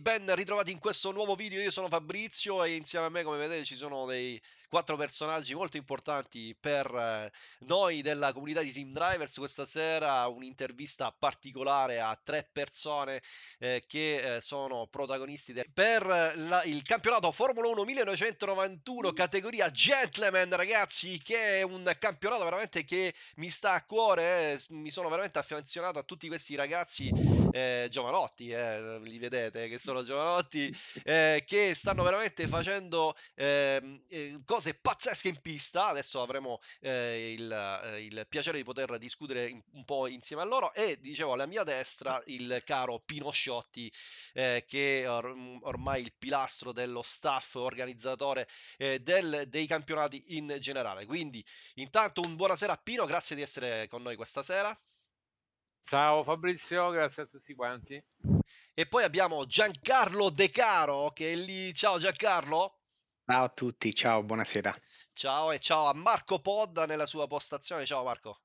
Ben ritrovati in questo nuovo video, io sono Fabrizio e insieme a me come vedete ci sono dei quattro personaggi molto importanti per eh, noi della comunità di Sim Drivers. Questa sera un'intervista particolare a tre persone eh, che eh, sono protagonisti de- per la- il campionato Formula 1 1991 categoria Gentleman ragazzi che è un campionato veramente che mi sta a cuore, eh, mi sono veramente affezionato a tutti questi ragazzi eh, giovanotti, eh, li vedete che sono giovanotti, eh, che stanno veramente facendo ehm, eh, cose pazzesche in pista. Adesso avremo eh, il, eh, il piacere di poter discutere in- un po' insieme a loro. E dicevo alla mia destra il caro Pino Sciotti, eh, che è or- ormai il pilastro dello staff organizzatore eh, del- dei campionati in generale. Quindi, intanto, un buonasera a Pino, grazie di essere con noi questa sera. Ciao Fabrizio, grazie a tutti quanti. E poi abbiamo Giancarlo De Caro che è lì. Ciao Giancarlo. Ciao a tutti, ciao, buonasera. Ciao e ciao a Marco Podda nella sua postazione. Ciao Marco.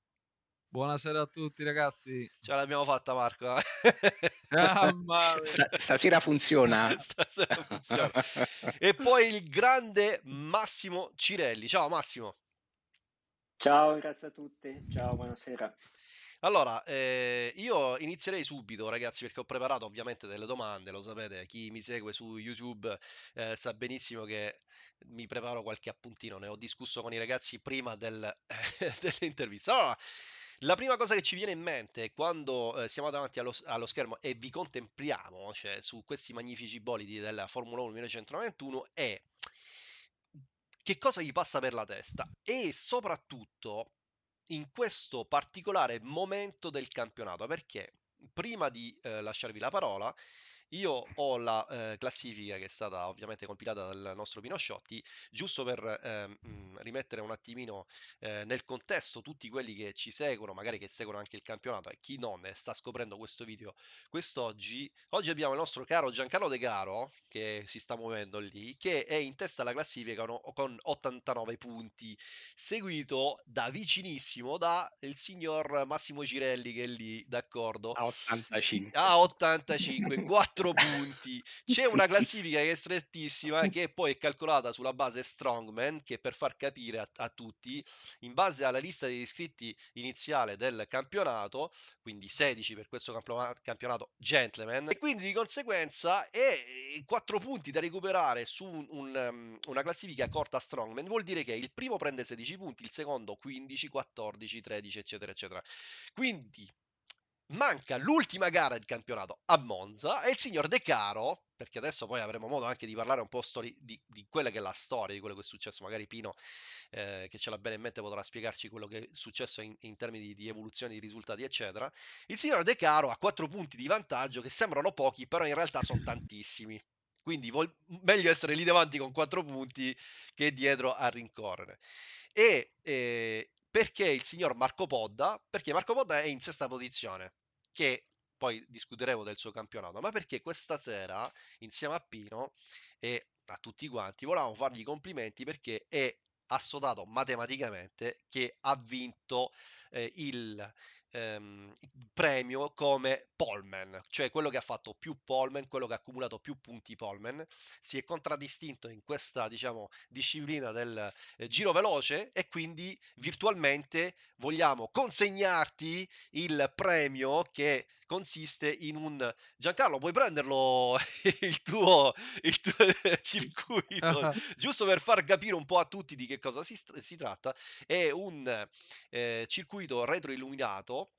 Buonasera a tutti ragazzi. Ce l'abbiamo fatta Marco. eh? Ah, stasera funziona? Stasera funziona. E poi il grande Massimo Cirelli. Ciao Massimo. Ciao, grazie a tutti. Ciao, buonasera. Allora, eh, io inizierei subito, ragazzi, perché ho preparato ovviamente delle domande, lo sapete, chi mi segue su YouTube eh, sa benissimo che mi preparo qualche appuntino, ne ho discusso con i ragazzi prima del- dell'intervista. Allora, la prima cosa che ci viene in mente quando eh, siamo davanti allo, allo schermo e vi contempliamo, cioè su questi magnifici bolidi della Formula 1 1991, è che cosa gli passa per la testa e soprattutto in questo particolare momento del campionato, perché prima di eh, lasciarvi la parola, io ho la eh, classifica che è stata ovviamente compilata dal nostro Pino Sciotti, giusto per mh, rimettere un attimino eh, nel contesto tutti quelli che ci seguono, magari che seguono anche il campionato e chi non sta scoprendo questo video quest'oggi. Oggi abbiamo il nostro caro Giancarlo De Caro che si sta muovendo lì, che è in testa alla classifica no- con 89 punti, seguito da vicinissimo da il signor Massimo Cirelli che è lì, d'accordo? A 85. a 85, 4 punti. C'è una classifica che è strettissima, che poi è calcolata sulla base Strongman, che per far capire a, a tutti, in base alla lista degli iscritti iniziale del campionato, quindi 16 per questo campiona- campionato gentleman, e quindi di conseguenza è 4 punti da recuperare su un- un, um, una classifica corta Strongman, vuol dire che il primo prende 16 punti, il secondo 15, 14, 13, eccetera, eccetera. Quindi manca l'ultima gara del campionato a Monza e il signor De Caro, perché adesso poi avremo modo anche di parlare un po' stori- di, di quella che è la storia, di quello che è successo, magari Pino eh, che ce l'ha bene in mente potrà spiegarci quello che è successo in, in termini di, di evoluzione di risultati eccetera. Il signor De Caro ha 4 punti di vantaggio che sembrano pochi, però in realtà sono tantissimi. Quindi vol- meglio essere lì davanti con 4 punti che dietro a rincorrere. E eh, perché il signor Marco Podda? Perché Marco Podda è in sesta posizione, che poi discuteremo del suo campionato, ma perché questa sera, insieme a Pino e a tutti quanti, volevamo fargli complimenti perché è assodato matematicamente che ha vinto eh, il ehm, premio come poleman, cioè quello che ha fatto più poleman, quello che ha accumulato più punti poleman, si è contraddistinto in questa diciamo disciplina del eh, giro veloce e quindi virtualmente vogliamo consegnarti il premio che consiste in un Giancarlo puoi prenderlo il tuo, il tuo circuito? Giusto per far capire un po' a tutti di che cosa si, si tratta è un eh, circuito retroilluminato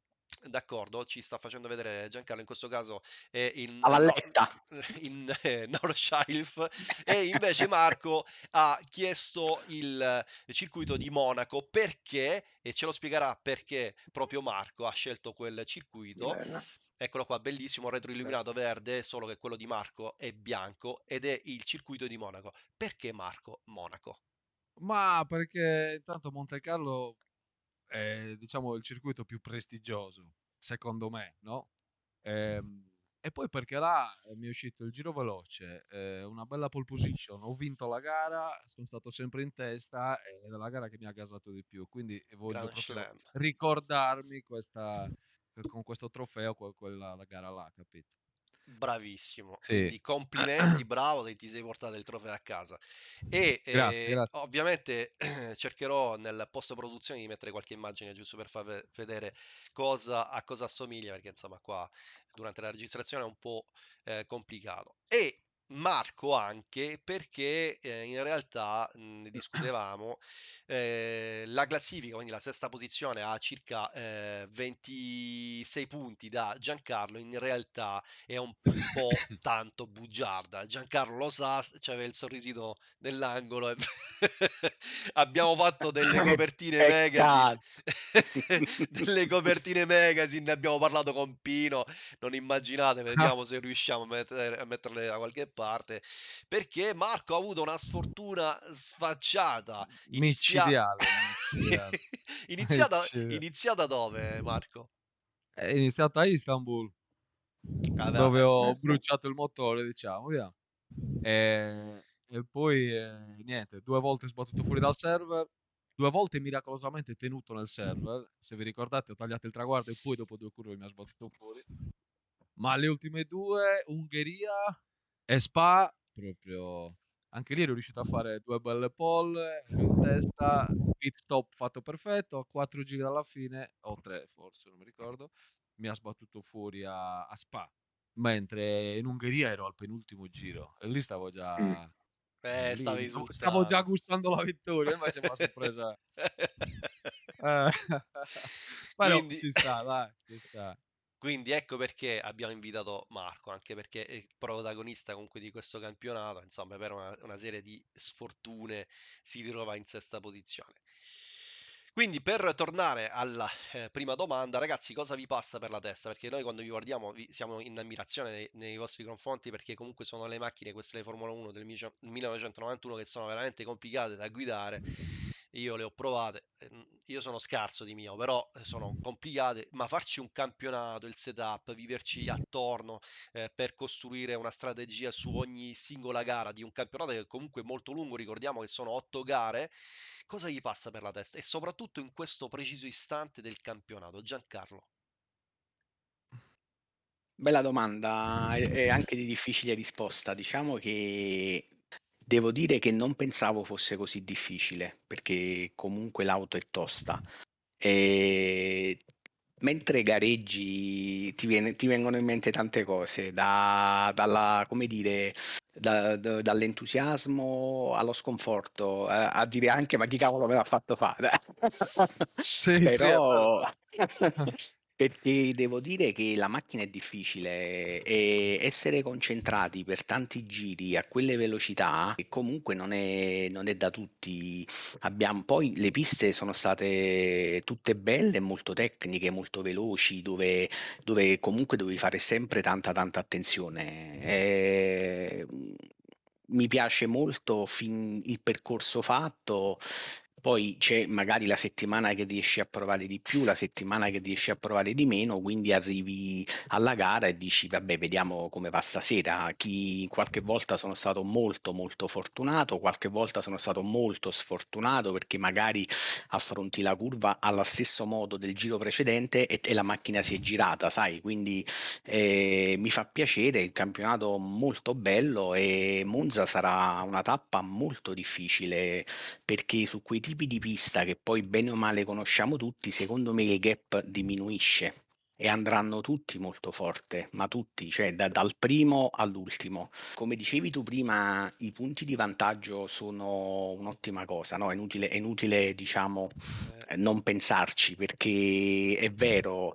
D'accordo, ci sta facendo vedere Giancarlo in questo caso è in, A Valletta. in eh, Nordschleife e invece Marco ha chiesto il circuito di Monaco perché, e ce lo spiegherà perché proprio Marco ha scelto quel circuito. Bello. Eccolo qua, bellissimo, retroilluminato verde, solo che quello di Marco è bianco ed è il circuito di Monaco. Perché Marco Monaco? Ma perché intanto Monte Carlo è, diciamo, il circuito più prestigioso, secondo me, no? Ehm, e poi perché là eh, mi è uscito il giro veloce, eh, una bella pole position, ho vinto la gara, sono stato sempre in testa ed è la gara che mi ha gasato di più, quindi voglio ricordarmi questa, con questo trofeo que- quella la gara là, capito? Bravissimo, Sì. complimenti, bravo, che ti sei portato il trofeo a casa. E Grazie, eh, grazie. ovviamente cercherò nel post produzione di mettere qualche immagine giusto per far ve- vedere cosa, a cosa assomiglia, perché insomma qua durante la registrazione è un po' eh, complicato. E Marco anche perché eh, in realtà mh, ne discutevamo eh, la classifica, quindi la sesta posizione ha circa eh, 26 punti da Giancarlo, in realtà è un po' tanto bugiarda. Giancarlo lo sa, c'aveva il sorrisino nell'angolo. e Abbiamo fatto delle copertine magazine, delle copertine magazine, ne abbiamo parlato con Pino. Non immaginate, vediamo se riusciamo a, mettere- a metterle da qualche parte. Perché Marco ha avuto una sfortuna sfacciata. Inizia... Micidiale, micidiale. iniziata, Micidiale. iniziata dove, Marco? È iniziata a Istanbul, Vabbè, dove ho sì. bruciato il motore, diciamo, via. E, e poi eh, niente, due volte sbattuto fuori dal server, due volte miracolosamente tenuto nel server. Se vi ricordate, ho tagliato il traguardo e poi dopo due curve mi ha sbattuto fuori. Ma le ultime due, Ungheria e Spa, proprio anche lì ero riuscito a fare due belle pole, in testa, pit stop fatto perfetto, a quattro giri dalla fine, o tre forse, non mi ricordo, mi ha sbattuto fuori a, a Spa. Mentre in Ungheria ero al penultimo giro e lì stavo già... Mm. Eh, lì stavo, già gustando la vittoria, invece mi ha sorpresa. Eh, Però Quindi... ci sta, dai, ci sta. Quindi ecco perché abbiamo invitato Marco, anche perché è protagonista comunque di questo campionato, insomma, per una, una serie di sfortune si ritrova in sesta posizione. Quindi per tornare alla eh, prima domanda, ragazzi, cosa vi passa per la testa? Perché noi quando vi guardiamo vi- siamo in ammirazione nei, nei vostri confronti perché comunque sono le macchine, queste le Formula 1 del micio- 1991 che sono veramente complicate da guidare. Io le ho provate, ehm, io sono scarso di mio, però eh, sono complicate, ma farci un campionato, il setup, viverci attorno eh, per costruire una strategia su ogni singola gara di un campionato che comunque è molto lungo, ricordiamo che sono otto gare, cosa gli passa per la testa? E soprattutto in questo preciso istante del campionato, Giancarlo. Bella domanda e anche di difficile risposta. Diciamo che devo dire che non pensavo fosse così difficile, perché comunque l'auto è tosta. E mentre gareggi ti viene- ti vengono in mente tante cose, da- dalla, come dire, da- da- dall'entusiasmo allo sconforto, a, a dire anche ma chi cavolo me l'ha fatto fare? Sì, sì, Però vero. perché devo dire che la macchina è difficile e essere concentrati per tanti giri a quelle velocità che comunque non è, non è da tutti. Abbiamo, poi le piste sono state tutte belle, molto tecniche, molto veloci, dove, dove comunque dovevi fare sempre tanta tanta attenzione. E, mi piace molto il percorso fatto. Poi c'è magari la settimana che riesci a provare di più, la settimana che riesci a provare di meno, quindi arrivi alla gara e dici vabbè, vediamo come va stasera. Chi qualche volta sono stato molto molto fortunato, qualche volta sono stato molto sfortunato perché magari affronti la curva allo stesso modo del giro precedente e, e la macchina si è girata, sai? Quindi eh, mi fa piacere, il campionato molto bello e Monza sarà una tappa molto difficile perché su quei tipi di pista che poi bene o male conosciamo tutti, secondo me il gap diminuisce e andranno tutti molto forte, ma tutti, cioè da- dal primo all'ultimo. Come dicevi tu prima, i punti di vantaggio sono un'ottima cosa, no? È inutile, è inutile diciamo, eh, non pensarci perché è vero.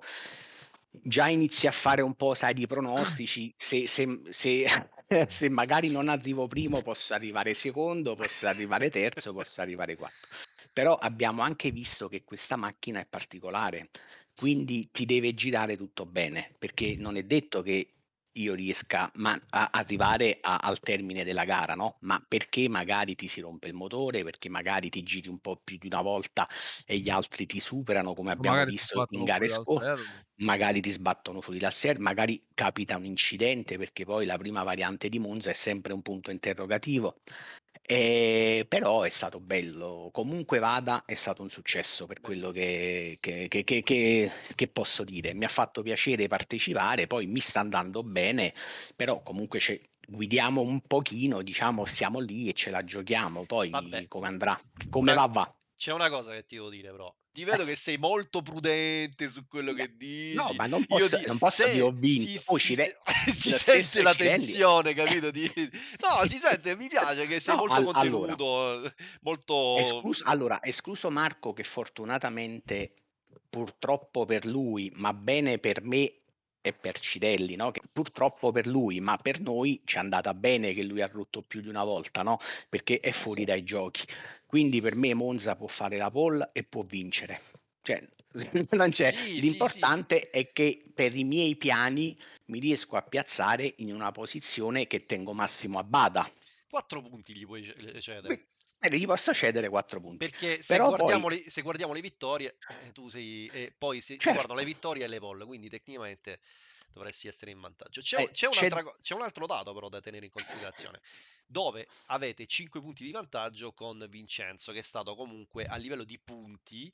Già inizi a fare un po', sai, di pronostici, se, se- se- se magari non arrivo primo posso arrivare secondo, posso arrivare terzo, posso arrivare quarto. Però abbiamo anche visto che questa macchina è particolare, quindi ti deve girare tutto bene, perché non è detto che io riesca ma- a arrivare a- al termine della gara, no? Ma perché magari ti si rompe il motore, perché magari ti giri un po' più di una volta e gli altri ti superano, come abbiamo magari visto in gare scorse magari ti sbattono fuori dal server, magari capita un incidente perché poi la prima variante di Monza è sempre un punto interrogativo. Ehm, però è stato bello. Comunque vada, è stato un successo per quello che che che che che che posso dire. Mi ha fatto piacere partecipare, poi mi sta andando bene, però comunque c'è guidiamo un pochino, diciamo, siamo lì e ce la giochiamo, poi Vabbè, come andrà. Come una va, va. c'è una cosa che ti devo dire però. Ti vedo che sei molto prudente su quello No, che no, dici. ma non Io posso di non posso dire ho si vinto. Oh, si se si sente la tensione, capito, di no, si sente, mi piace che sei No, molto al allora contenuto, molto Esclus allora, escluso Marco che fortunatamente, purtroppo per lui, ma bene per me e per Cirelli, no, che purtroppo per lui, ma per noi ci è andata bene che lui ha rotto più di una volta, no, perché è Eh fuori dai giochi. Quindi per me Monza può fare la pole e può vincere. Cioè non c'è Sì, sì, sì, sì. l'importante è che per i miei piani mi riesco a piazzare in una posizione che tengo Massimo a bada. 4 punti gli puoi cedere. Bene, gli posso cedere 4 punti. Perché se guardiamo poi le se guardiamo le vittorie, eh, tu sei e poi si si guardano le certo. vittorie e le pole, quindi tecnicamente dovresti essere in vantaggio. C'è Eh, c'è c'è c'è un altro dato però da tenere in considerazione, dove avete 5 punti di vantaggio con Vincenzo, che è stato comunque a livello di punti,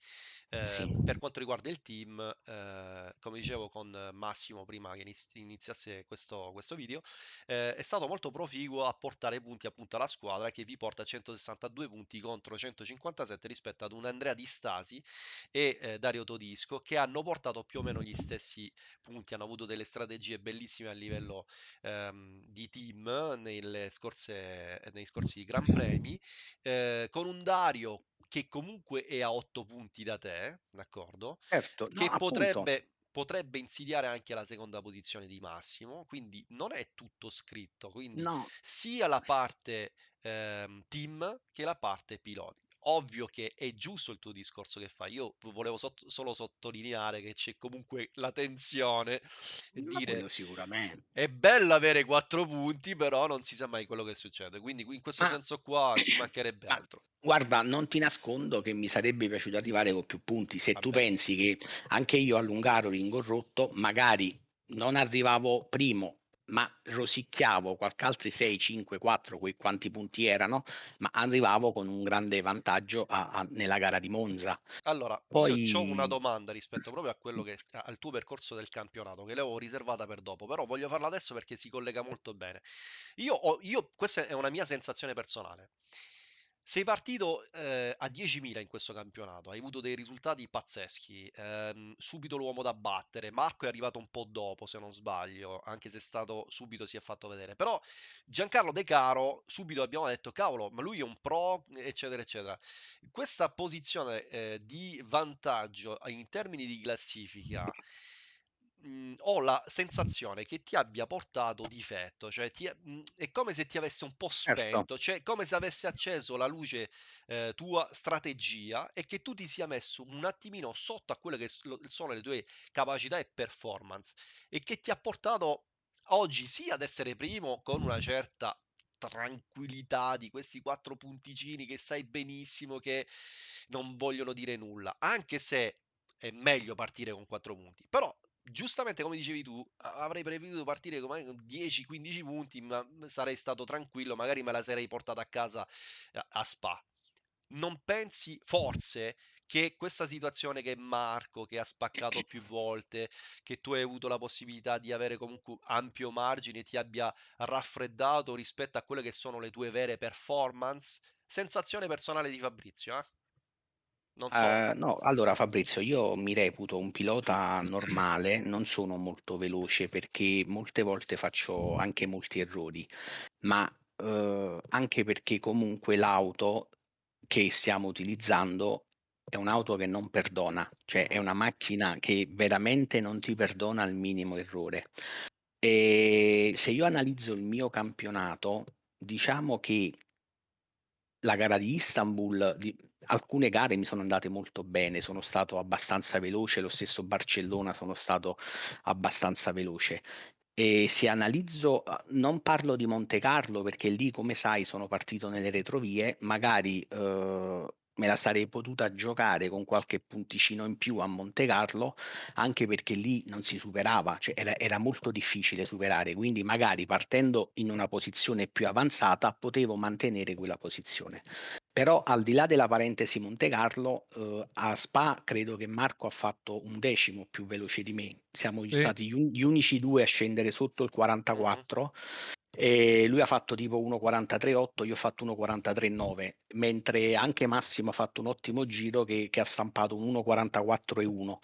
Sì. ehm, per quanto riguarda il team, ehm, come dicevo con Massimo prima che iniz iniziasse questo questo video, ehm, è stato molto proficuo a portare punti appunto alla squadra che vi porta a 162 punti contro 157 rispetto ad un Andrea Di Stasi e, ehm, Dario Todisco che hanno portato più o meno gli stessi punti, hanno avuto delle strategie bellissime a livello, ehm, di team nelle scorse nei scorsi Gran Premi, ehm, con un Dario che comunque è a 8 punti da te, d'accordo, Certo, no, che appunto. potrebbe potrebbe insidiare anche la seconda posizione di Massimo, quindi non è tutto scritto, quindi No. sia la parte, ehm, team che la parte piloti. Ovvio che è giusto il tuo discorso che fai. Io volevo sott solo sottolineare che c'è comunque la tensione e Ma dire: sicuramente. "È bello avere 4 punti, però non si sa mai quello che succede." Quindi qui in questo Ma senso qua ci mancherebbe ma altro. guarda, non ti nascondo che mi sarebbe piaciuto arrivare con più punti. Se tu Vabbè. pensi che anche io a Hungaroring ho rotto, magari non arrivavo primo, ma rosicchiavo qualche altri 6, 5, 4, quei quanti punti erano, ma arrivavo con un grande vantaggio a a nella gara di Monza. Allora, io c'ho una Poi domanda rispetto proprio a quello che al tuo percorso del campionato, che l'avevo riservata per dopo, però voglio farla adesso perché si collega molto bene. Io ho io questa è una mia sensazione personale. Sei partito, ehm, a 10.000 in questo campionato, hai avuto dei risultati pazzeschi, ehm, subito l'uomo da battere. Marco è arrivato un po' dopo, se non sbaglio, anche se è stato subito si è fatto vedere. Però Giancarlo De Caro, subito abbiamo detto: "Cavolo, ma lui è un pro", eccetera, eccetera. Questa posizione, ehm, di vantaggio in termini di classifica, mhmm, ho la sensazione che ti abbia portato difetto, cioè ti è mhmm, è come se ti avesse un po' certo. spento, cioè come se avesse acceso la luce, ehm, tua strategia e che tu ti sia messo un attimino sotto a quelle che s lo sono le tue capacità e performance e che ti ha portato oggi sì ad essere primo con una certa tranquillità di questi 4 punticini che sai benissimo che non vogliono dire nulla, anche se è meglio partire con 4 punti. Però giustamente come dicevi tu, avrei preferito partire con magari con 10, 15 punti, ma m sarei stato tranquillo, magari me la sarei portata a casa a a Spa. Non pensi forse che questa situazione che Marco, che ha spaccato più volte, che tu hai avuto la possibilità di avere comunque ampio margine, ti abbia raffreddato rispetto a quelle che sono le tue vere performance? Sensazione personale di Fabrizio, eh. Non so. Ehm, no, allora Fabrizio, io mi reputo un pilota normale, non sono molto veloce perché molte volte faccio anche molti errori, ma, uhm, anche perché comunque l'auto che stiamo utilizzando è un'auto che non perdona, cioè è una macchina che veramente non ti perdona il minimo errore. Ehm, se io analizzo il mio campionato, diciamo che la gara di Istanbul alcune gare mi sono andate molto bene, sono stato abbastanza veloce, lo stesso Barcellona sono stato abbastanza veloce. E se analizzo uhm, non parlo di Montecarlo perché lì, come sai, sono partito nelle retrovie, magari, uhm, me la sarei potuta giocare con qualche punticino in più a Montecarlo, anche perché lì non si superava, cioè era, era molto difficile superare, quindi magari partendo in una posizione più avanzata potevo mantenere quella posizione. Però al di là della parentesi Monte Carlo, eh, a Spa credo che Marco ha fatto un decimo più veloce di me. Siamo Sì. stati gli unici due a scendere sotto il 44 e lui ha fatto tipo 1.43.8, io ho fatto 1.43.9, mentre anche Massimo ha fatto un ottimo giro che, che ha stampato un 1.44.1.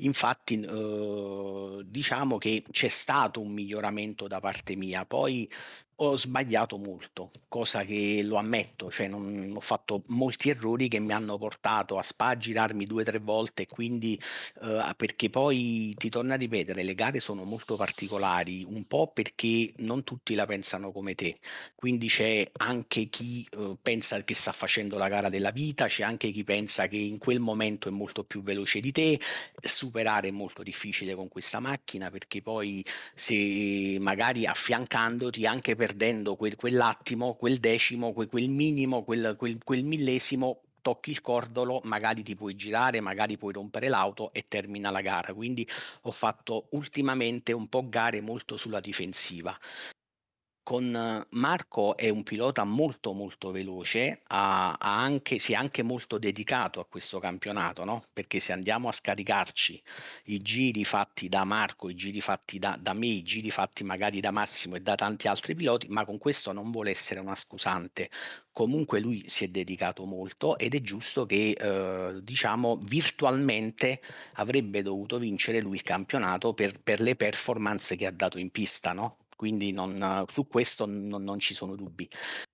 Infatti, eh, diciamo che c'è stato un miglioramento da parte mia, poi ho sbagliato molto, cosa che lo ammetto, cioè non, ho fatto molti errori che mi hanno portato a spa girarmi due o tre volte, quindi eh, perché poi ti torno a ripetere, le gare sono molto particolari, un po' perché non tutti la pensano come te, quindi c'è anche chi eh, pensa che sta facendo la gara della vita, c'è anche chi pensa che in quel momento è molto più veloce di te, superare è molto difficile con questa macchina perché poi se magari affiancandoti anche perdendo quel, quell'attimo, quel decimo, quel, quel minimo, quel, quel, quel millesimo tocchi il cordolo, magari ti puoi girare, magari puoi rompere l'auto e termina la gara. Quindi ho fatto ultimamente un po' gare molto sulla difensiva. Con Marco è un pilota molto molto veloce, ha, ha anche, si è anche molto dedicato a questo campionato, no? perché se andiamo a scaricarci i giri fatti da Marco, i giri fatti da, da me, i giri fatti magari da Massimo e da tanti altri piloti, ma con questo non vuole essere una scusante. Comunque lui si è dedicato molto ed è giusto che eh, diciamo virtualmente avrebbe dovuto vincere lui il campionato per, per le performance che ha dato in pista, no? Quindi non, su questo non, non, ci sono dubbi.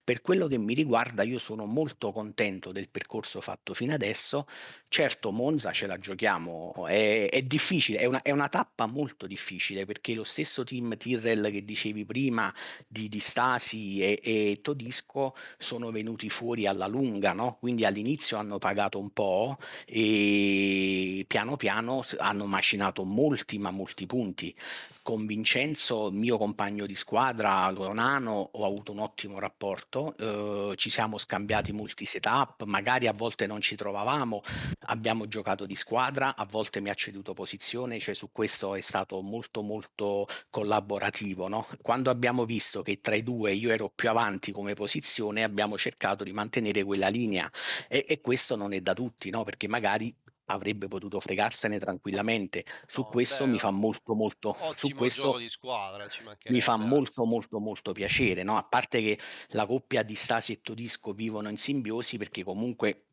Per quello che mi riguarda, io sono molto contento del percorso fatto fino adesso. Certo, Monza ce la giochiamo, è, è difficile, è una, è una, tappa molto difficile perché lo stesso team Tyrrell che dicevi prima di, di Stasi e, e, Todisco sono venuti fuori alla lunga, no? quindi all'inizio hanno pagato un po' e piano piano hanno macinato molti, ma molti punti. Con Vincenzo, mio compagno di squadra, con Ano, ho avuto un ottimo rapporto, eh, ci siamo scambiati molti setup, magari a volte non ci trovavamo, abbiamo giocato di squadra, a volte mi ha ceduto posizione, cioè su questo è stato molto molto collaborativo. No? Quando abbiamo visto che tra i due io ero più avanti come posizione, abbiamo cercato di mantenere quella linea e, e questo non è da tutti, no? perché magari avrebbe potuto fregarsene tranquillamente. Su No, questo beh, mi fa molto molto su questo squadra, mi fa molto molto molto piacere, no? A parte che la coppia di Stasi e Todisco vivono in simbiosi perché comunque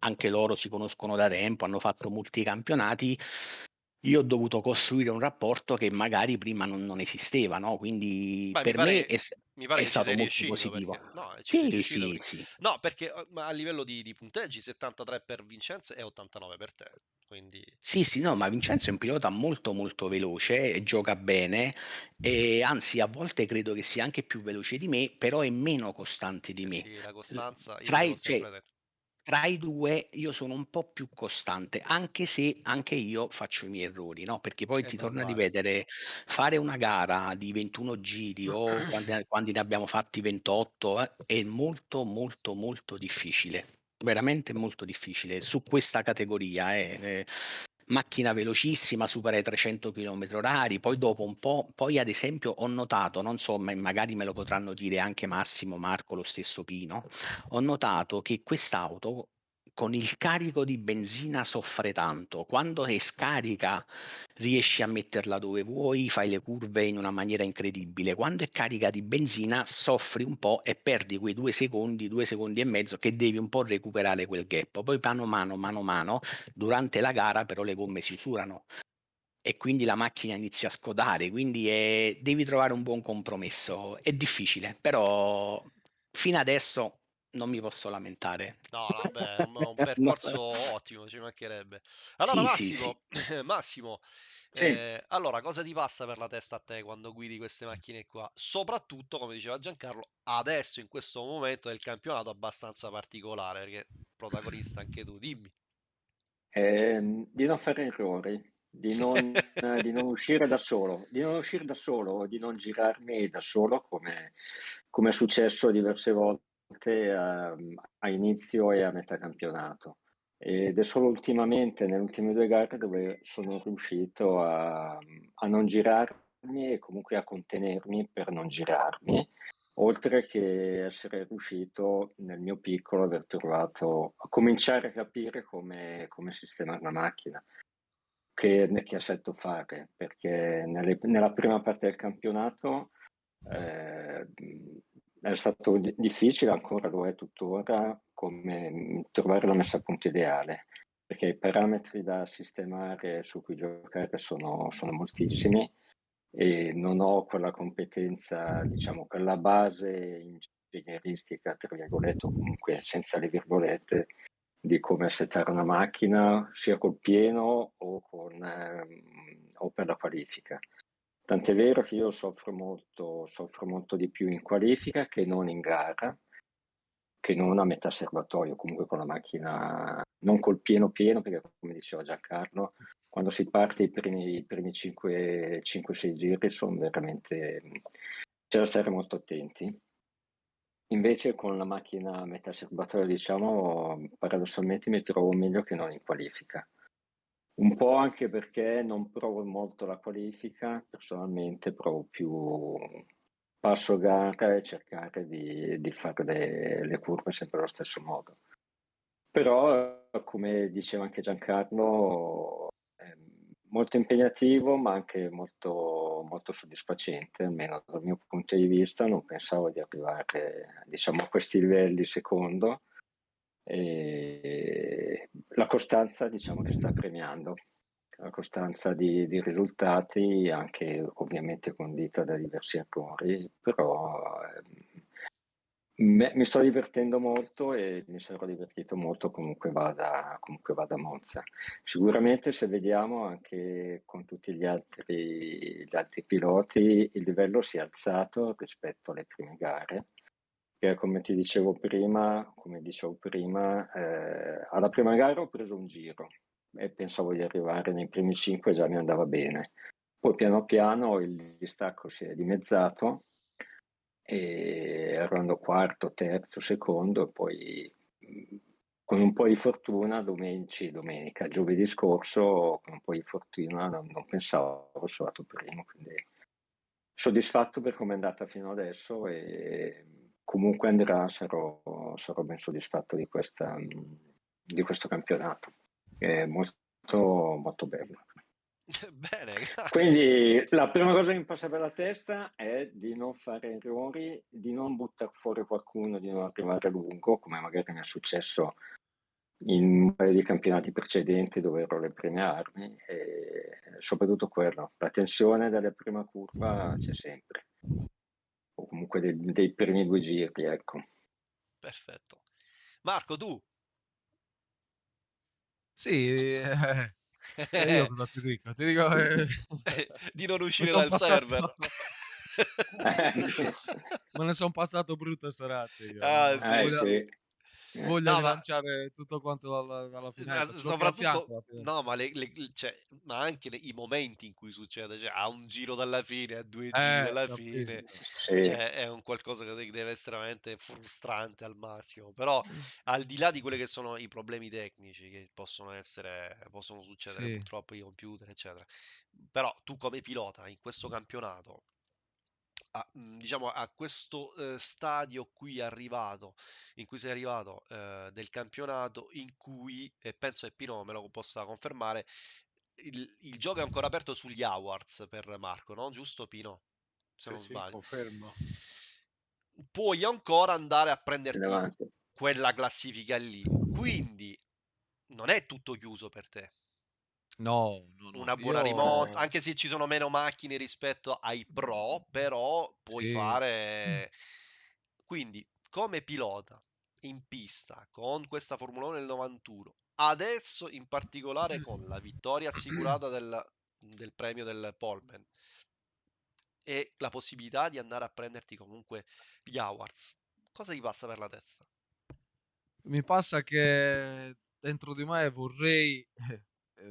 anche loro si conoscono da tempo, hanno fatto molti campionati. Io ho dovuto costruire un rapporto che magari prima non, non esisteva, no? Quindi Beh, per pare me è, Mi pare è stato molto riuscito positivo. perché no, sei Sì, sì, perché- sì. No, perché eh, a livello di, di punteggi 73 per Vincenzo e 89 per te. Quindi Sì, sì, no, ma Vincenzo è un pilota molto molto veloce, gioca bene e anzi a volte credo che sia anche più veloce di me, però è meno costante di eh me. sì, la costanza, io Tra cioè. Tra i due io sono un po' più costante, anche se anche io faccio i miei errori, no? Perché poi È ti torno a ripetere, fare una gara di 21 giri o quando, quando ne abbiamo fatti 28 eh, è molto molto molto difficile, veramente molto difficile su questa categoria. eh, eh, macchina velocissima, supera i 300 km orari, poi dopo un po', poi ad esempio ho notato, non so, ma magari me lo potranno dire anche Massimo, Marco, lo stesso Pino, ho notato che quest'auto con il carico di benzina soffre tanto. Quando è scarica riesci a metterla dove vuoi, fai le curve in una maniera incredibile. Quando è carica di benzina soffri un po' e perdi quei due secondi, due secondi e mezzo che devi un po' recuperare quel gap. Poi mano a mano, mano a mano, durante la gara però le gomme si usurano e quindi la macchina inizia a scodare, quindi è- devi trovare un buon compromesso. È difficile, però fino adesso non mi posso lamentare. No, no, beh, è un, un percorso ottimo, ci mancherebbe. Allora, Sì, sì, sì. Massimo, Massimo, Sì. eh, allora, cosa ti passa per la testa a te quando guidi queste macchine qua? Soprattutto, come diceva Giancarlo, adesso in questo momento del campionato abbastanza particolare, perché protagonista anche tu, dimmi. Ehm, di non fare errori, di non, eh, di non uscire da solo, di non uscire da solo, di non girarmi da solo come, come è successo diverse volte volte a, a inizio e a metà campionato. Ed è solo ultimamente, nelle ultime due gare, dove sono riuscito a, a non girarmi e comunque a contenermi per non girarmi, oltre che essere riuscito nel mio piccolo aver trovato, a cominciare a capire come, come sistemare la macchina, che, che assetto fare, perché nelle, nella prima parte del campionato eh, è stato difficile, ancora lo è tuttora, come mm, trovare la messa a punto ideale, perché i parametri da sistemare su cui giocare sono, sono moltissimi e non ho quella competenza, diciamo, quella base ingegneristica, tra virgolette, o comunque senza le virgolette, di come settare una macchina sia col pieno o, con, ehm, o per la qualifica. Tant'è vero che io soffro molto, soffro molto di più in qualifica che non in gara, che non a metà serbatoio, comunque con la macchina, non col pieno pieno, perché come diceva Giancarlo, quando si parte i primi, i primi 5-6 giri sono veramente... c'è da stare molto attenti. Invece con la macchina a metà serbatoio, diciamo, paradossalmente mi trovo meglio che non in qualifica. Un po' anche perché non provo molto la qualifica, personalmente provo più passo gara e cercare di, di fare le, le, curve sempre allo stesso modo. Però, come diceva anche Giancarlo, è molto impegnativo ma anche molto, molto soddisfacente, almeno dal mio punto di vista. Non pensavo di arrivare diciamo, a questi livelli secondo e la costanza diciamo che sta premiando, la costanza di, di risultati anche ovviamente condita da diversi errori, però eh, me, mi sto divertendo molto e mi sarò divertito molto comunque vada, comunque vada Monza. Sicuramente se vediamo anche con tutti gli altri, gli altri piloti il livello si è alzato rispetto alle prime gare perché come ti dicevo prima, come dicevo prima, eh, alla prima gara ho preso un giro e pensavo di arrivare nei primi cinque, già mi andava bene. Poi piano piano il distacco si è dimezzato e arrivando quarto, terzo, secondo e poi con un po' di fortuna domenica, domenica giovedì scorso con un po' di fortuna non, non pensavo sono andato primo quindi soddisfatto per come è andata fino adesso e comunque andrà, sarò, sarò ben soddisfatto di, questa, di questo campionato. È molto, molto bello. Bene, grazie. Quindi la prima cosa che mi passa per la testa è di non fare errori, di non buttare fuori qualcuno, di non arrivare lungo, come magari mi è successo in un paio di campionati precedenti dove ero le prime armi e soprattutto quello, la tensione della prima curva c'è sempre o comunque dei, dei primi due giri, ecco. Perfetto. Marco, tu? Sì, eh, eh, io cosa ti dico? Ti dico eh, di non uscire dal passato... server. Me ne sono passato brutte serate. Io. Ah, sì, sì. Voglio no, lanciare ma... tutto quanto alla, alla fine. Soprattutto, no, ma, le, le, cioè, ma anche le, i momenti in cui succede, cioè, a un giro dalla fine, a due giri eh, dalla fine, sì. cioè, è un qualcosa che deve essere veramente frustrante al massimo. Però, al di là di quelli che sono i problemi tecnici che possono essere, possono succedere sì. purtroppo i computer, eccetera. Però tu come pilota in questo campionato a, mhmm, diciamo, a questo eh, stadio qui arrivato, in cui sei arrivato eh, del campionato, in cui, e penso che Pino me lo possa confermare, il, il, gioco è ancora aperto sugli awards per Marco, no? Giusto Pino? Se sì, non sbaglio. Sì, confermo. Puoi ancora andare a prenderti quella classifica lì. Quindi non è tutto chiuso per te. No, no, no. Una buona Io... remote, anche se ci sono meno macchine rispetto ai pro, però puoi sì. fare... Quindi, come pilota in pista con questa Formula 1 del 91, adesso in particolare con la vittoria assicurata del, del premio del Polman e la possibilità di andare a prenderti comunque gli awards, cosa ti passa per la testa? Mi passa che dentro di me vorrei eh,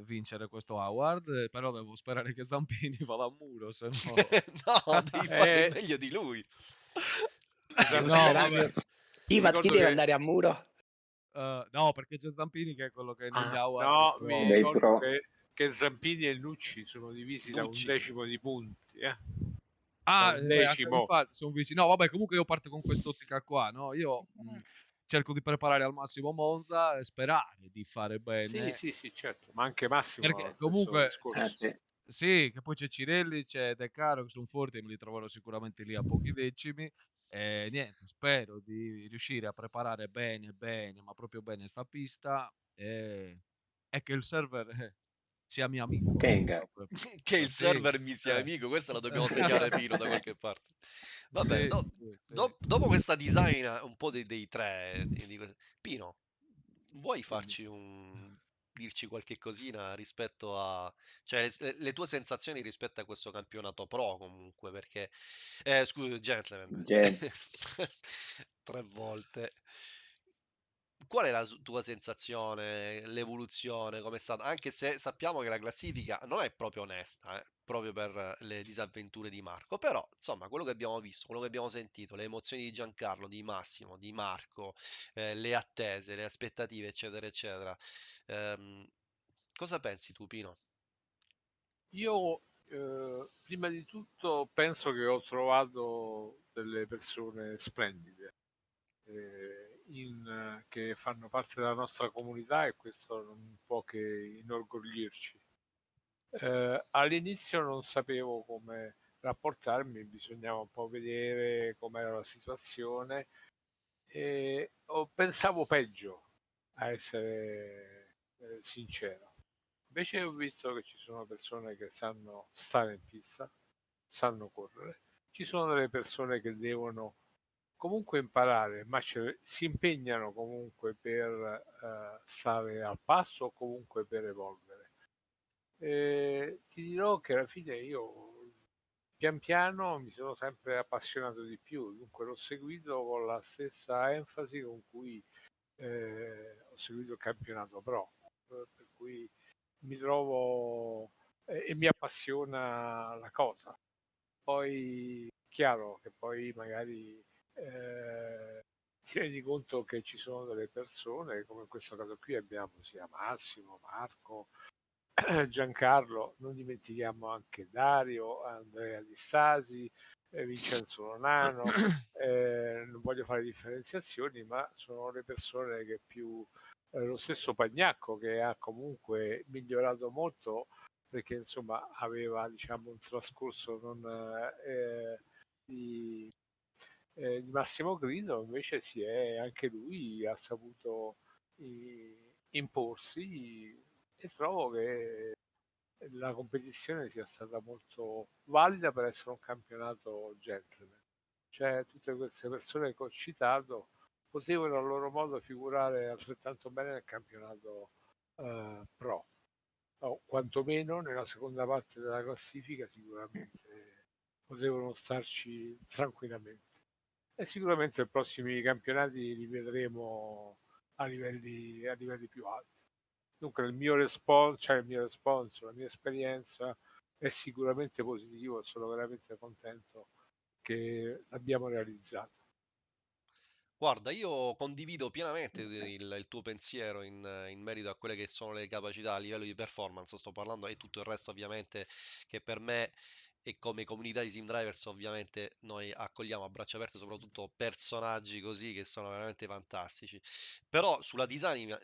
vincere questo award, eh, però devo sperare che Zampini vada a muro, se no... no, devi fare eh... meglio di lui. No, vabbè. Chi, va, chi deve che andare a muro? Eh, no, perché c'è Zampini che è quello che negli Ah, award no, pro- mi ricordo che, che Zampini e Lucci sono divisi da un Lucci. decimo di punti. eh. Ah, eh, decimo. infatti sono vicino. No, vabbè, comunque io parto con quest'ottica qua, no? Io mh, cerco di preparare al massimo Monza e sperare di fare bene. Sì, sì, sì, certo, ma anche Massimo Perché comunque-. Eh sì. Sì, che poi c'è Cirelli, c'è De Caro che sono forti e me li troverò sicuramente lì a pochi decimi. E niente, spero di riuscire a preparare bene, bene, ma proprio bene sta pista e, e che il server eh, sia mio amico. Proprio. Che il server mi sia eh. amico, questa la dobbiamo segnare Pino da qualche parte. Va Sì, bene, do- sì, do- dopo questa design un po' dei, dei tre, di- Pino, vuoi farci un... dirci qualche cosina rispetto a... cioè le, le tue sensazioni rispetto a questo campionato pro comunque, perché... Eh, scusa, gentleman. Gen- Tre volte. Qual è la tua sensazione, l'evoluzione, come è stata? Anche se sappiamo che la classifica non è proprio onesta, eh, proprio per le disavventure di Marco, però insomma quello che abbiamo visto, quello che abbiamo sentito, le emozioni di Giancarlo, di Massimo, di Marco, eh, le attese, le aspettative, eccetera, eccetera. ehm, cosa pensi tu, Pino? Io eh, prima di tutto penso che ho trovato delle persone splendide eh, in, eh, che fanno parte della nostra comunità e questo non può che inorgoglirci. Eh, all'inizio non sapevo come rapportarmi, bisognava un po' vedere com'era la situazione e ho- pensavo peggio, a essere eh, sincero. Invece ho visto che ci sono persone che sanno stare in pista, sanno correre, ci sono delle persone che devono comunque imparare, ma ce- si impegnano comunque per eh, stare al passo o comunque per evolvere. E ti dirò che alla fine io pian piano mi sono sempre appassionato di più, dunque l'ho seguito con la stessa enfasi con cui eh, ho seguito il campionato pro, eh, per cui mi trovo eh, e mi appassiona la cosa. Poi chiaro che poi magari eh, ti rendi conto che ci sono delle persone, come in questo caso qui abbiamo sia Massimo, Marco, Giancarlo, non dimentichiamo anche Dario, Andrea Di Stasi, eh, Vincenzo Lonano, eh, non voglio fare differenziazioni, ma sono le persone che più eh, lo stesso Pagnacco che ha comunque migliorato molto perché insomma aveva diciamo un trascorso non eh, di, eh, di massimo grido invece si è anche lui ha saputo i- imporsi e trovo che la competizione sia stata molto valida per essere un campionato gentleman. Cioè tutte queste persone che ho citato potevano a loro modo figurare altrettanto bene nel campionato eh, pro. O quantomeno nella seconda parte della classifica sicuramente potevano starci tranquillamente e sicuramente i prossimi campionati li vedremo a livelli, a livelli più alti. Dunque il mio responso cioè il mio responso la mia esperienza è sicuramente positivo sono veramente contento che l'abbiamo realizzato. Guarda, io condivido pienamente il, il tuo pensiero in, in merito a quelle che sono le capacità a livello di performance, sto parlando e tutto il resto ovviamente che per me e come comunità di Sim Drivers ovviamente noi accogliamo a braccia aperte soprattutto personaggi così che sono veramente fantastici. Però sulla disamina,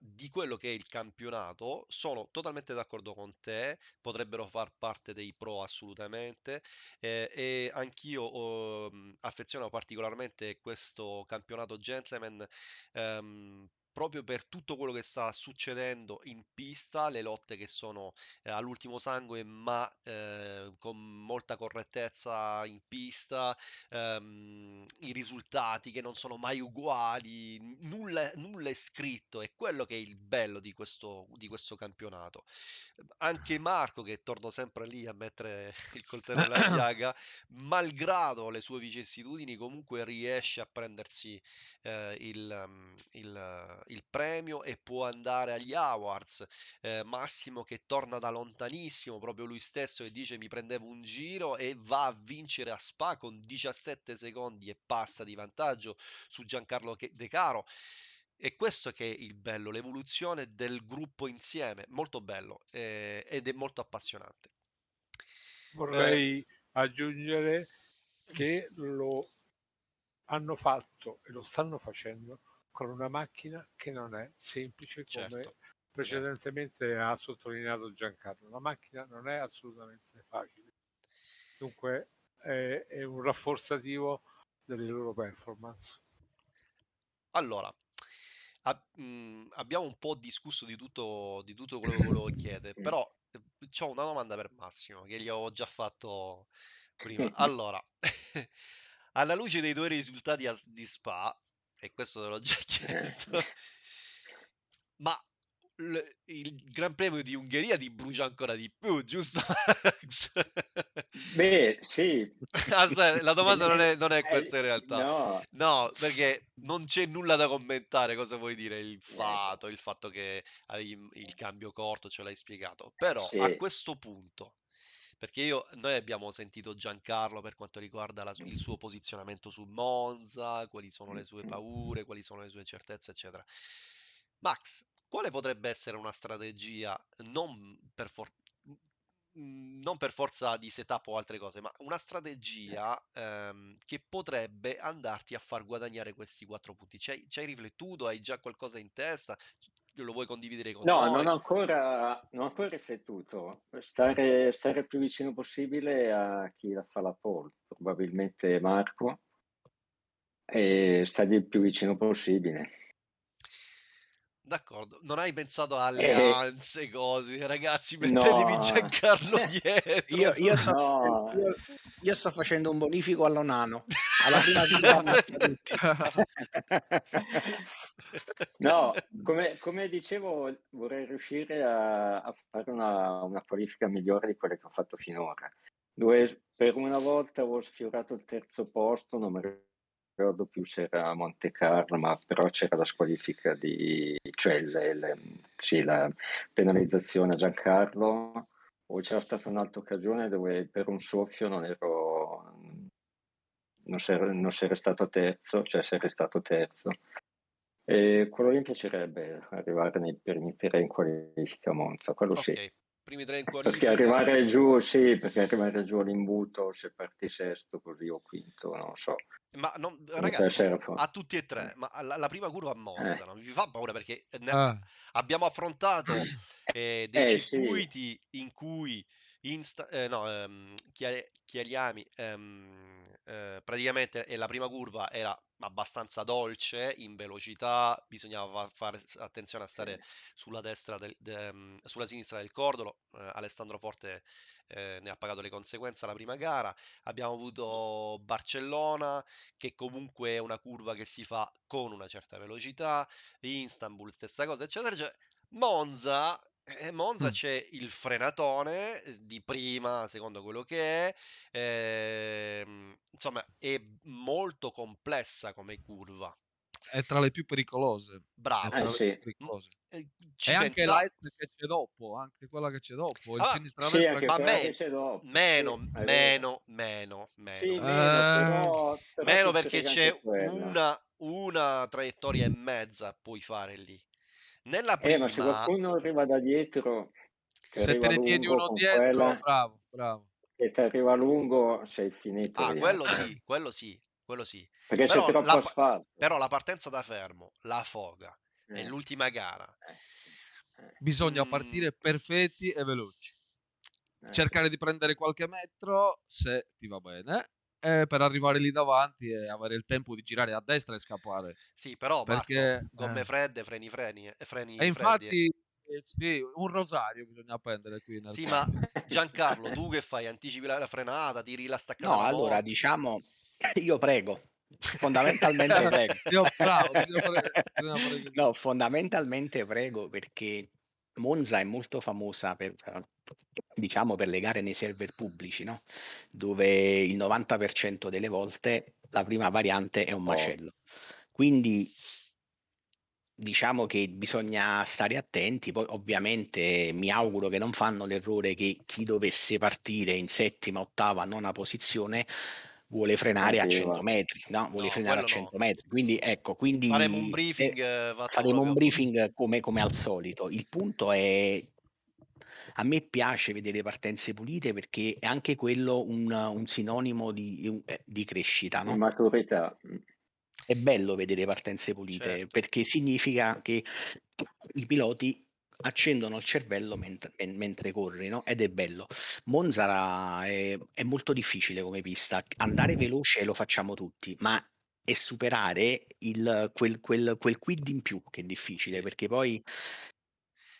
di quello che è il campionato sono totalmente d'accordo con te, potrebbero far parte dei pro assolutamente eh, e anch'io mh, affeziono particolarmente questo campionato gentleman ehm, proprio per tutto quello che sta succedendo in pista, le lotte che sono eh, all'ultimo sangue, ma eh, con molta correttezza in pista, ehm, i risultati che non sono mai uguali, nulla, nulla è scritto, è quello che è il bello di questo, di questo campionato. Anche Marco, che torno sempre lì a mettere il coltello nella piaga, malgrado le sue vicissitudini, comunque riesce a prendersi eh, il, um, il, il premio e può andare agli awards. Eh, Massimo che torna da lontanissimo, proprio lui stesso, e dice mi prendevo un giro e va a vincere a Spa con 17 secondi e passa di vantaggio su Giancarlo De Caro. E questo che è il bello, l'evoluzione del gruppo insieme, molto bello eh, ed è molto appassionante. Vorrei eh, aggiungere che lo hanno fatto e lo stanno facendo con una macchina che non è semplice come certo, precedentemente certo. ha sottolineato Giancarlo. La macchina non è assolutamente facile. Dunque è, è un rafforzativo delle loro performance. Allora, ab- mh, mhmm, abbiamo un po' discusso di tutto, di tutto quello che volevo chiedere, però eh, ho una domanda per Massimo che gli ho già fatto prima. Allora, alla luce dei tuoi risultati a, di Spa, e questo te l'ho già chiesto, ma il Gran Premio di Ungheria ti brucia ancora di più, giusto Max? Beh, sì. Aspetta, la domanda non è, non è questa in realtà. No. no. perché non c'è nulla da commentare. Cosa vuoi dire? Il ecco. fatto, il fatto che hai il cambio corto, ce l'hai spiegato. Però sì. a questo punto, perché io, noi abbiamo sentito Giancarlo per quanto riguarda la, il suo posizionamento su Monza, quali sono le sue paure, quali sono le sue certezze, eccetera. Max, quale potrebbe essere una strategia non per, for- non per forza di setup o altre cose, ma una strategia ehm, che potrebbe andarti a far guadagnare questi quattro punti? Ci hai, ci hai riflettuto? Hai già qualcosa in testa? Lo vuoi condividere con no, noi? No, non ho ancora, non ho ancora riflettuto. Stare, stare il più vicino possibile a chi la fa la pole, probabilmente Marco, e stare il più vicino possibile. D'accordo, non hai pensato a Eh, alleanze, cose, ragazzi, mettetevi no, Giancarlo dietro. Io, io sto, no, io, io sto facendo un bonifico all'Onano. Alla prima no, come, come dicevo, vorrei riuscire a, a fare una, una qualifica migliore di quelle che ho fatto finora. Dove per una volta ho sfiorato il terzo posto, non mi ricordo più se era Monte Carlo, ma però c'era la squalifica di, cioè le, le, sì, la penalizzazione a Giancarlo, o c'era stata un'altra occasione dove per un soffio non ero, non sei, non sei stato terzo, cioè sei stato terzo. E quello lì mi piacerebbe arrivare nei primi tre in qualifica Monza, quello okay. sì primi tre in qualifica. Perché arrivare giù, sì, perché arrivare giù all'imbuto, se parti sesto così o quinto, non so. Ma non, ragazzi, a tutti e tre, ma la, la prima curva a Monza eh. non vi fa paura perché ne, ah. abbiamo affrontato eh, dei eh, circuiti sì. in cui insta- eh, no, ehm, chiariami, ehm, eh, praticamente la prima curva era abbastanza dolce in velocità, bisognava fare attenzione a stare sì. sulla destra del, de, um, sulla sinistra del cordolo. Eh, Alessandro Forte eh, ne ha pagato le conseguenze alla prima gara. Abbiamo avuto Barcellona, che comunque è una curva che si fa con una certa velocità, Istanbul, stessa cosa, eccetera, eccetera. Monza eh, Monza Mh. c'è il frenatone di prima, secondo quello che è, ehm, insomma è molto complessa come curva. È tra le più pericolose. Bravo. tra Eh le sì. più pericolose. Eh, E anche pensa la S che c'è dopo, anche quella che c'è dopo, il Ah, Sì, ma me c'è dopo. Sì, meno, vero. meno, meno, Sì, meno. meno, Eh, però, però Meno perché c'è una, una traiettoria e mezza puoi fare lì. Nella Eh, ma se prima, qualcuno arriva da dietro, se te ne tieni uno dietro, quella, bravo, bravo. che ti arriva lungo, sei finito ah, quello eh. sì, quello sì, quello sì. Perché c'è Però troppo la, asfalto. però la partenza da fermo, la foga, Eh, nell'ultima gara. eh, eh, Bisogna Mm, partire perfetti e veloci. eh. Cercare di prendere qualche metro, se ti va bene, eh, per arrivare lì davanti e avere il tempo di girare a destra e scappare. sì, però Marco, Perché, gomme eh, fredde, freni, freni, eh, e freni freddi. eh. infatti, eh, sì, un rosario bisogna appendere qui nel Sì, ma. Giancarlo, tu che fai? Anticipi la, la frenata, tiri la staccata No, allora diciamo, io prego, fondamentalmente prego. Io bravo, così. No, fondamentalmente prego perché Monza è molto famosa per, diciamo, per le gare nei server pubblici, no? Dove il 90% delle volte la prima variante è un Oh, macello. Quindi diciamo che bisogna stare attenti, poi ovviamente mi auguro che non fanno l'errore che chi dovesse partire in settima, ottava, nona posizione vuole frenare a 100 Arriva. metri, no? Vuole No, frenare a quello 100 no. metri. Quindi ecco, quindi Faremo un eh, briefing eh, fatto faremo un briefing come, come al solito. Il punto è a me piace vedere partenze pulite perché è anche quello un, un sinonimo di, eh, di crescita, Di no? maturità. È bello vedere partenze pulite Certo. perché significa che i piloti accendono il cervello mentre, men- mentre corri, no? Ed è bello. Monza è, è molto difficile come pista. Andare veloce lo facciamo tutti, ma è superare il, quel, quel, quel quid in più che è difficile Sì. perché poi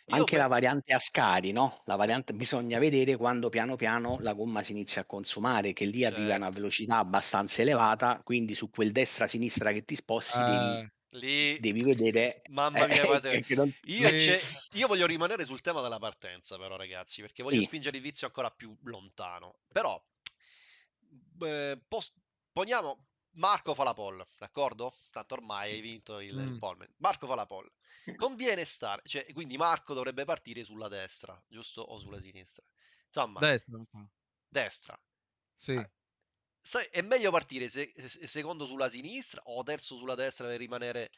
Io anche pe- la variante a scari, no? La variante bisogna vedere quando piano piano la gomma si inizia a consumare, che lì arriva a una certo. velocità abbastanza elevata, quindi su quel destra-sinistra che ti sposti devi, Eh, Lì, devi vedere mamma mia, eh, guarda, che, che non... io, c'è- io voglio rimanere sul tema della partenza, però, ragazzi, perché voglio Sì. spingere il vizio ancora più lontano. Però, eh, pos- poniamo Marco fa la pole, d'accordo? Tanto ormai hai vinto il, il Mm. pole. Marco fa la pole. Conviene stare, cioè, quindi Marco dovrebbe partire sulla destra, giusto? O sulla sinistra. Insomma, destra, destra. Sì. Ah, sai, è meglio partire se- se- secondo sulla sinistra o terzo sulla destra per rimanere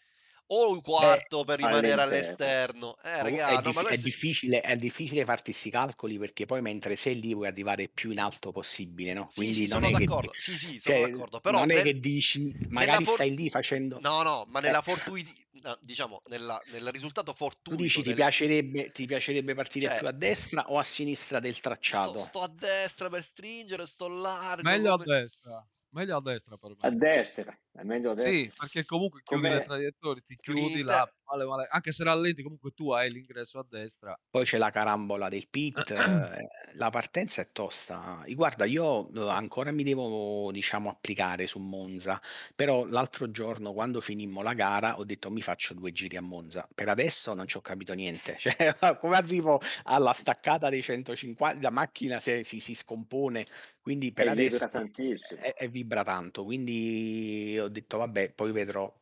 o un quarto per rimanere all'esterno. Eh, raga, è, no, dif- ma è questo difficile, è difficile farti questi calcoli perché poi mentre sei lì vuoi arrivare più in alto possibile, no? Sì, Quindi sì, non sono è che, d'accordo. Sì, sì, sono cioè, d'accordo. Però non è nel- che dici, magari for- stai lì facendo... No, no, ma Eh. nella fortuiti... no, diciamo, nella- nel risultato Tu fortuito dici ti del- piacerebbe, ti piacerebbe partire Cioè, più a destra o a sinistra del tracciato? sto a destra per stringere, sto largo. Meglio a come- destra. Meglio a destra per A me. destra, è meglio a destra. Sì, perché comunque chiudi Come- le traiettorie, ti Chiudi chiudi in là, te- male, male. Anche se rallenti, comunque tu hai l'ingresso a destra. Poi c'è la carambola del pit, eh, la partenza è tosta. Guarda, io eh, ancora mi devo, diciamo, applicare su Monza, però l'altro giorno quando finimmo la gara ho detto mi faccio due giri a Monza. Per adesso non ci ho capito niente. Cioè, come arrivo alla staccata dei 150, la macchina si, si, si scompone, quindi per E adesso vibra è, è vibra tanto, quindi ho detto vabbè, poi vedrò